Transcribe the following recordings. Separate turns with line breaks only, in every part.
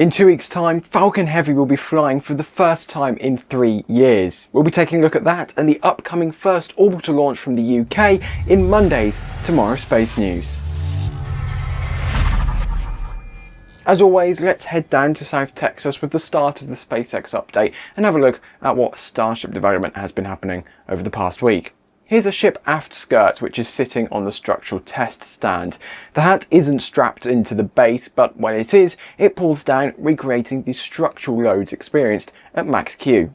In two weeks time, Falcon Heavy will be flying for the first time in three years. We'll be taking a look at that and the upcoming first orbital launch from the UK in Monday's Tomorrow Space News. As always, let's head down to South Texas with the start of the SpaceX update and have a look at what Starship development has been happening over the past week. Here's a ship aft skirt which is sitting on the structural test stand. The hat isn't strapped into the base, but when it is, it pulls down, recreating the structural loads experienced at max Q.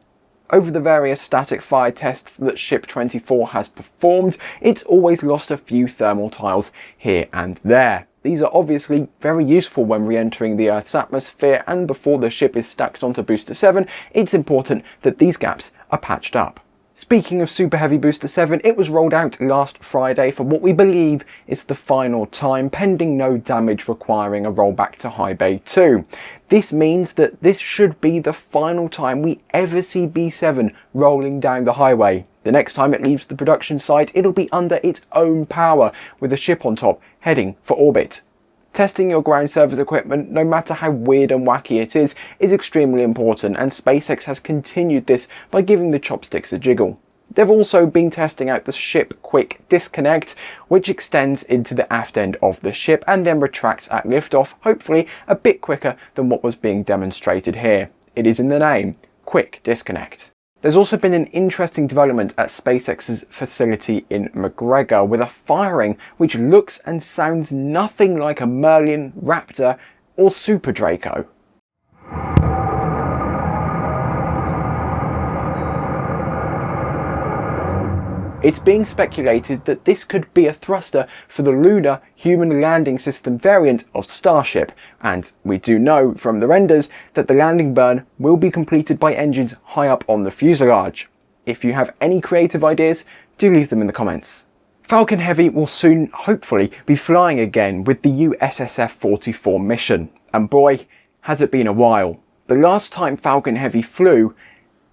Over the various static fire tests that Ship 24 has performed, it's always lost a few thermal tiles here and there. These are obviously very useful when re-entering the Earth's atmosphere and before the ship is stacked onto Booster 7, it's important that these gaps are patched up. Speaking of Super Heavy Booster 7, it was rolled out last Friday for what we believe is the final time, pending no damage requiring a rollback to High Bay 2. This means that this should be the final time we ever see B7 rolling down the highway. The next time it leaves the production site, it'll be under its own power, with a ship on top heading for orbit. Testing your ground service equipment, no matter how weird and wacky it is, is extremely important and SpaceX has continued this by giving the chopsticks a jiggle. They've also been testing out the ship quick disconnect, which extends into the aft end of the ship and then retracts at liftoff, hopefully a bit quicker than what was being demonstrated here. It is in the name, quick disconnect. There's also been an interesting development at SpaceX's facility in McGregor with a firing which looks and sounds nothing like a Merlin, Raptor or Super Draco. It's being speculated that this could be a thruster for the Lunar Human Landing System variant of Starship, and we do know from the renders that the landing burn will be completed by engines high up on the fuselage. If you have any creative ideas, do leave them in the comments. Falcon Heavy will soon, hopefully, be flying again with the USSF-44 mission, and boy, has it been a while. The last time Falcon Heavy flew,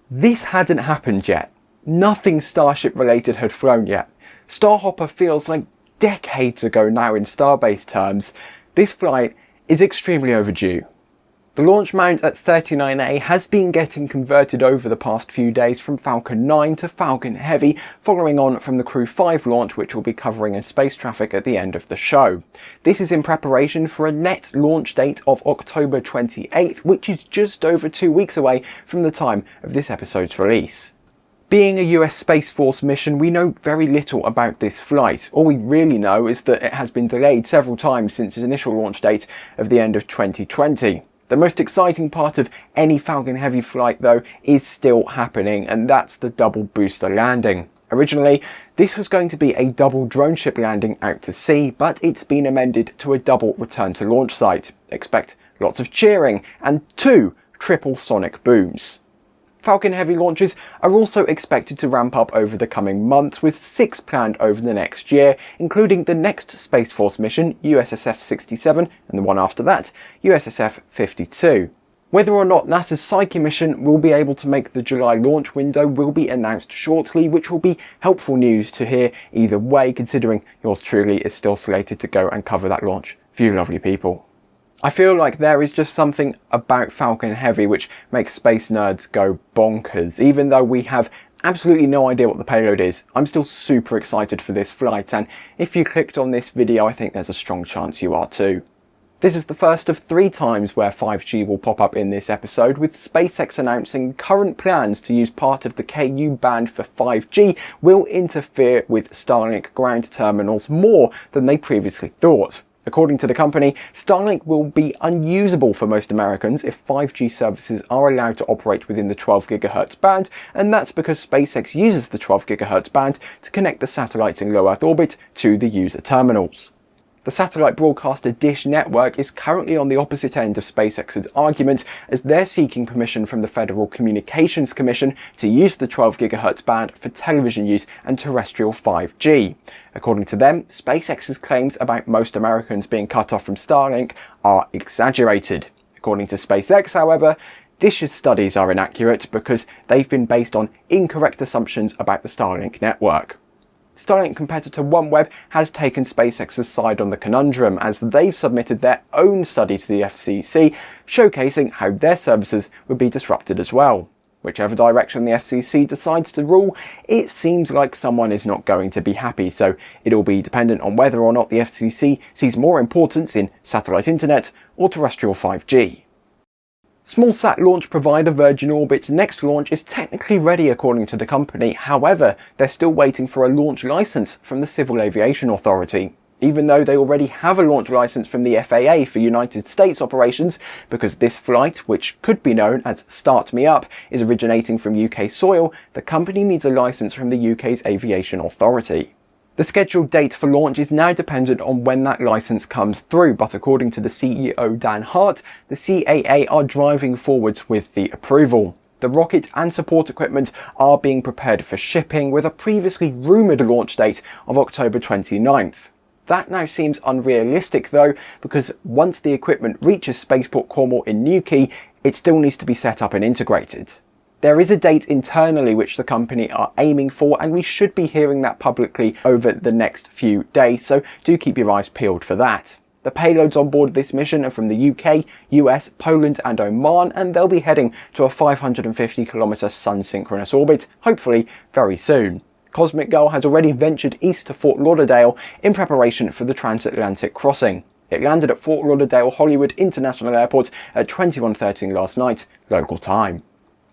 this hadn't happened yet. Nothing Starship related had flown yet. Starhopper feels like decades ago now in Starbase terms. This flight is extremely overdue. The launch mount at 39A has been getting converted over the past few days from Falcon 9 to Falcon Heavy, following on from the Crew 5 launch which we'll be covering in space traffic at the end of the show. This is in preparation for a net launch date of October 28th, which is just over two weeks away from the time of this episode's release. Being a US Space Force mission, we know very little about this flight. All we really know is that it has been delayed several times since its initial launch date of the end of 2020. The most exciting part of any Falcon Heavy flight though is still happening and that's the double booster landing. Originally, this was going to be a double drone ship landing out to sea, but it's been amended to a double return to launch site. Expect lots of cheering and two triple sonic booms. Falcon Heavy launches are also expected to ramp up over the coming months with six planned over the next year, including the next Space Force mission, USSF-67, and the one after that, USSF-52. Whether or not NASA's Psyche mission will be able to make the July launch window will be announced shortly, which will be helpful news to hear either way, considering yours truly is still slated to go and cover that launch for you lovely people. I feel like there is just something about Falcon Heavy which makes space nerds go bonkers, even though we have absolutely no idea what the payload is. I'm still super excited for this flight and if you clicked on this video I think there's a strong chance you are too. This is the first of three times where 5G will pop up in this episode, with SpaceX announcing current plans to use part of the KU band for 5G will interfere with Starlink ground terminals more than they previously thought. According to the company, Starlink will be unusable for most Americans if 5G services are allowed to operate within the 12 GHz band, and that's because SpaceX uses the 12 GHz band to connect the satellites in low Earth orbit to the user terminals. The satellite broadcaster Dish Network is currently on the opposite end of SpaceX's argument as they're seeking permission from the Federal Communications Commission to use the 12 GHz band for television use and terrestrial 5G. According to them, SpaceX's claims about most Americans being cut off from Starlink are exaggerated. According to SpaceX, however, Dish's studies are inaccurate because they've been based on incorrect assumptions about the Starlink network. Starlink competitor OneWeb has taken SpaceX's side on the conundrum as they've submitted their own study to the FCC showcasing how their services would be disrupted as well. Whichever direction the FCC decides to rule, it seems like someone is not going to be happy, so it'll be dependent on whether or not the FCC sees more importance in satellite internet or terrestrial 5G. Smallsat launch provider Virgin Orbit's next launch is technically ready according to the company, however, they're still waiting for a launch license from the Civil Aviation Authority even though they already have a launch license from the FAA for United States operations, because this flight, which could be known as Start Me Up, is originating from UK soil, the company needs a license from the UK's Aviation Authority. The scheduled date for launch is now dependent on when that license comes through, but according to the CEO Dan Hart, the CAA are driving forwards with the approval. The rocket and support equipment are being prepared for shipping with a previously rumoured launch date of October 29th. That now seems unrealistic though, because once the equipment reaches Spaceport Cornwall in Newquay, it still needs to be set up and integrated. There is a date internally which the company are aiming for and we should be hearing that publicly over the next few days, so do keep your eyes peeled for that. The payloads on board this mission are from the UK, US, Poland and Oman and they'll be heading to a 550 km sun synchronous orbit, hopefully very soon. Cosmic Girl has already ventured east to Fort Lauderdale in preparation for the transatlantic crossing. It landed at Fort Lauderdale Hollywood International Airport at 21.13 last night, local time.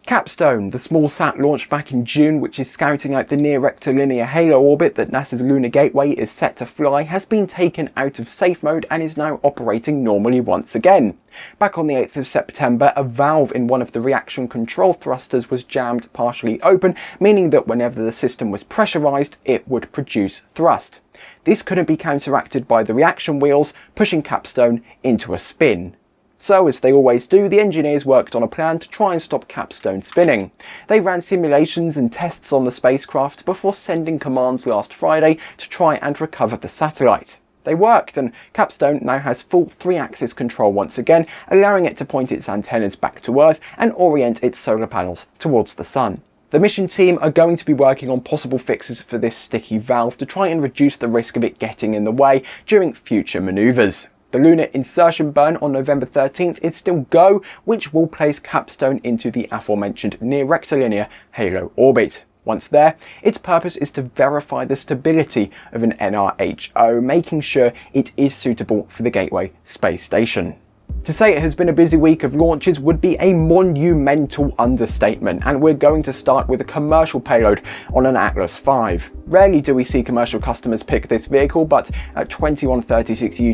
Capstone, the small sat launched back in June which is scouting out the near rectilinear halo orbit that NASA's Lunar Gateway is set to fly, has been taken out of safe mode and is now operating normally once again. Back on the 8th of September, a valve in one of the reaction control thrusters was jammed partially open, meaning that whenever the system was pressurized, it would produce thrust. This couldn't be counteracted by the reaction wheels, pushing Capstone into a spin. So, as they always do, the engineers worked on a plan to try and stop Capstone spinning. They ran simulations and tests on the spacecraft before sending commands last Friday to try and recover the satellite. They worked, and Capstone now has full three-axis control once again, allowing it to point its antennas back to Earth and orient its solar panels towards the Sun. The mission team are going to be working on possible fixes for this sticky valve to try and reduce the risk of it getting in the way during future manoeuvres. The lunar insertion burn on November 13th is still go, which will place Capstone into the aforementioned near rectilinear halo orbit. Once there, its purpose is to verify the stability of an NRHO, making sure it is suitable for the Gateway space station. To say it has been a busy week of launches would be a monumental understatement, and we're going to start with a commercial payload on an Atlas V. Rarely do we see commercial customers pick this vehicle, but at 21.36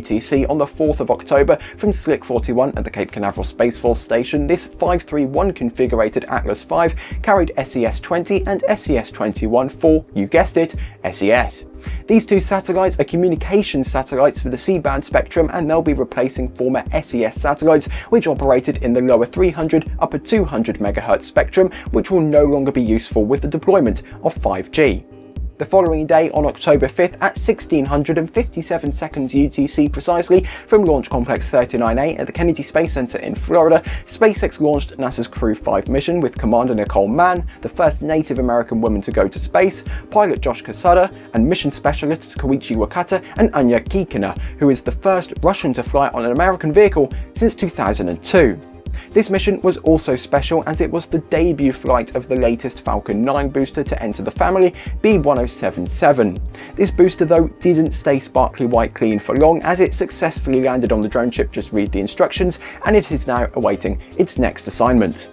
UTC on the 4th of October from Slick 41 at the Cape Canaveral Space Force Station, this 531 configurated Atlas V carried SES-20 and SES-21 for, you guessed it, SES. These two satellites are communication satellites for the C-band spectrum and they'll be replacing former SES satellites which operated in the lower 300 upper 200 MHz spectrum which will no longer be useful with the deployment of 5G. The following day, on October 5th at 1657 seconds UTC precisely, from Launch Complex 39A at the Kennedy Space Center in Florida, SpaceX launched NASA's Crew 5 mission with Commander Nicole Mann, the first Native American woman to go to space, pilot Josh Cassada, and mission specialists Koichi Wakata and Anya Kikina, who is the first Russian to fly on an American vehicle since 2002. This mission was also special as it was the debut flight of the latest Falcon 9 booster to enter the family, B1077. This booster though didn't stay sparkly white clean for long as it successfully landed on the drone ship just read the instructions and it is now awaiting its next assignment.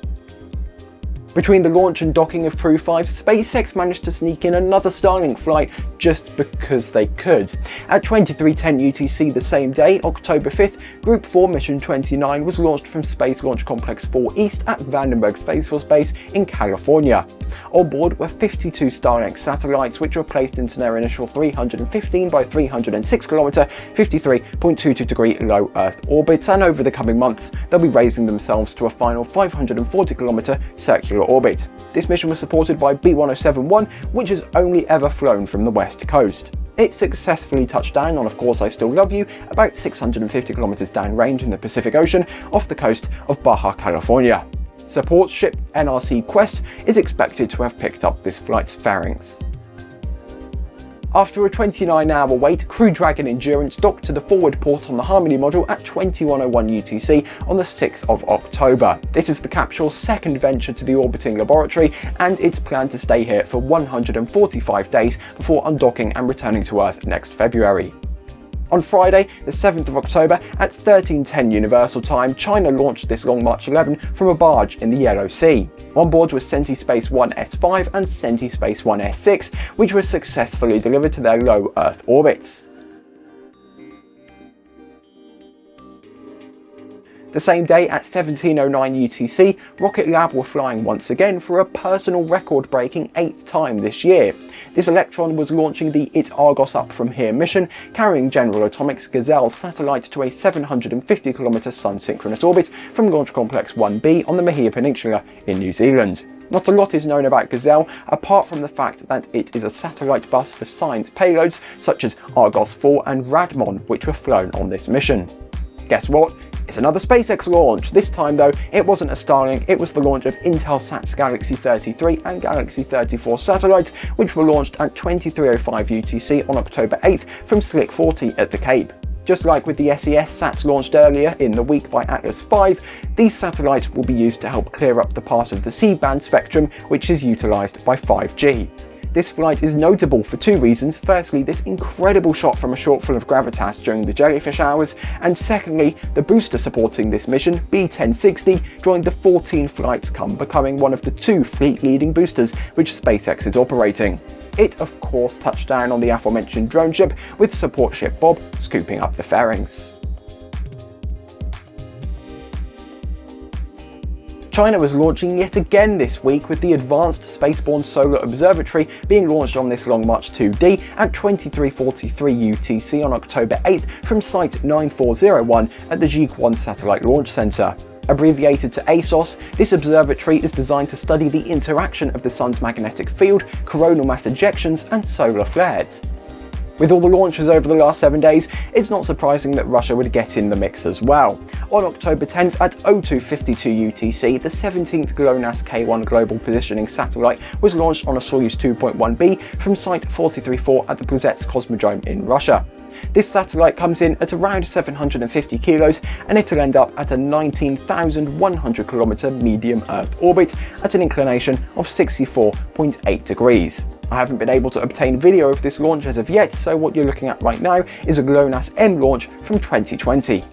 Between the launch and docking of Crew 5, SpaceX managed to sneak in another Starlink flight just because they could. At 2310 UTC the same day, October 5th, Group 4 Mission 29 was launched from Space Launch Complex 4 East at Vandenberg Space Force Base in California. On board were 52 Starlink satellites which were placed into their initial 315 by 306 km 53.22 degree low Earth orbits and over the coming months they'll be raising themselves to a final 540 km circular orbit. This mission was supported by B1071, which has only ever flown from the west coast. It successfully touched down on Of Course I Still Love You, about 650 kilometers downrange in the Pacific Ocean off the coast of Baja California. Support ship NRC Quest is expected to have picked up this flight's fairings. After a 29 hour wait, Crew Dragon Endurance docked to the forward port on the Harmony module at 2101 UTC on the 6th of October. This is the capsule's second venture to the orbiting laboratory and it's planned to stay here for 145 days before undocking and returning to Earth next February. On Friday, the 7th of October at 1310 Universal Time, China launched this Long March 11 from a barge in the Yellow Sea. On board were was Space 1 S5 and CentiSpace 1 S6, which were successfully delivered to their low Earth orbits. The same day at 1709 UTC, Rocket Lab were flying once again for a personal record-breaking eighth time this year. This Electron was launching the It Argos Up From Here mission, carrying General Atomics Gazelle satellite to a 750km sun-synchronous orbit from Launch Complex 1B on the Mahia Peninsula in New Zealand. Not a lot is known about Gazelle, apart from the fact that it is a satellite bus for science payloads such as Argos 4 and Radmon, which were flown on this mission. Guess what? It's another SpaceX launch. This time though, it wasn't a Starlink, it was the launch of Intelsat's Galaxy 33 and Galaxy 34 satellites, which were launched at 2305 UTC on October 8th from Slick 40 at the Cape. Just like with the SES sats launched earlier in the week by Atlas V, these satellites will be used to help clear up the part of the C-band spectrum which is utilised by 5G. This flight is notable for two reasons. Firstly, this incredible shot from a shortfall of gravitas during the jellyfish hours, and secondly, the booster supporting this mission, B-1060, joined the 14 flights come, becoming one of the two fleet-leading boosters which SpaceX is operating. It, of course, touched down on the aforementioned drone ship, with support ship Bob scooping up the fairings. China was launching yet again this week with the Advanced Spaceborne Solar Observatory being launched on this Long March 2D at 2343 UTC on October 8th from Site 9401 at the Jiuquan Satellite Launch Center. Abbreviated to ASOS, this observatory is designed to study the interaction of the Sun's magnetic field, coronal mass ejections and solar flares. With all the launches over the last 7 days, it's not surprising that Russia would get in the mix as well. On October 10th at 0252 UTC, the 17th GLONASS K1 Global Positioning Satellite was launched on a Soyuz 2.1B from Site 434 at the Plesetsk Cosmodrome in Russia. This satellite comes in at around 750 kilos and it'll end up at a 19,100 kilometer medium Earth orbit at an inclination of 64.8 degrees. I haven't been able to obtain video of this launch as of yet, so what you're looking at right now is a GLONASS M launch from 2020.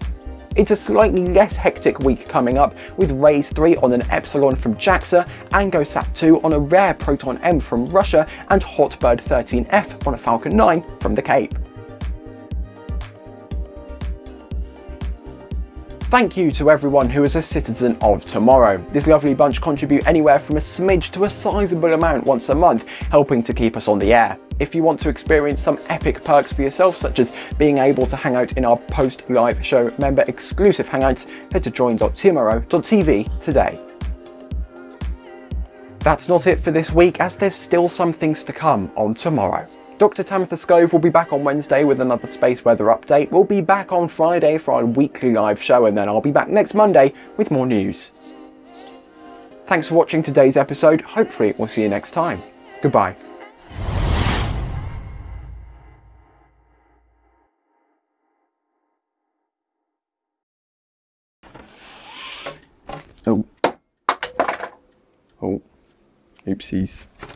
It's a slightly less hectic week coming up with RAISE 3 on an Epsilon from JAXA, ANGOSat 2 on a rare Proton M from Russia, and Hotbird 13F on a Falcon 9 from the Cape. Thank you to everyone who is a citizen of tomorrow. This lovely bunch contribute anywhere from a smidge to a sizable amount once a month, helping to keep us on the air. If you want to experience some epic perks for yourself, such as being able to hang out in our post-live show member exclusive hangouts, head to join.tomorrow.tv today. That's not it for this week, as there's still some things to come on tomorrow. Dr. Tamitha Skov will be back on Wednesday with another space weather update. We'll be back on Friday for our weekly live show and then I'll be back next Monday with more news. Thanks for watching today's episode. Hopefully we'll see you next time. Goodbye. Oh. Oh. Oopsies.